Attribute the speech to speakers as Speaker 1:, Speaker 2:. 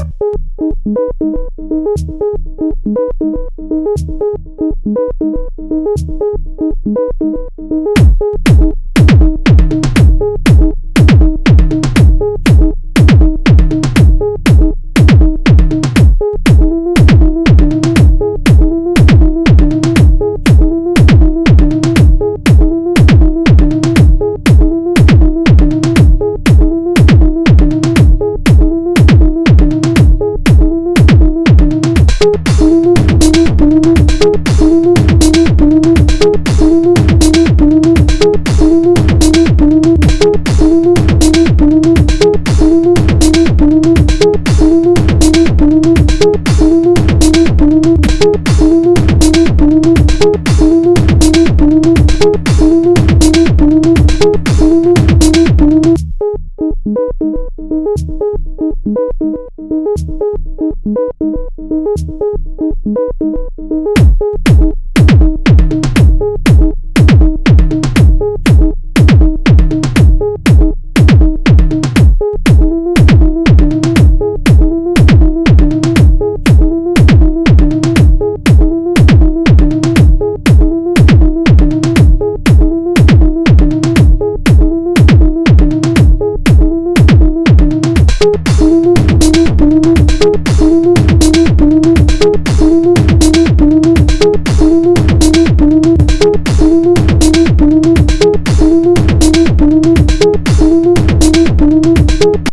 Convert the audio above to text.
Speaker 1: Thank you. Ooh. Ooh.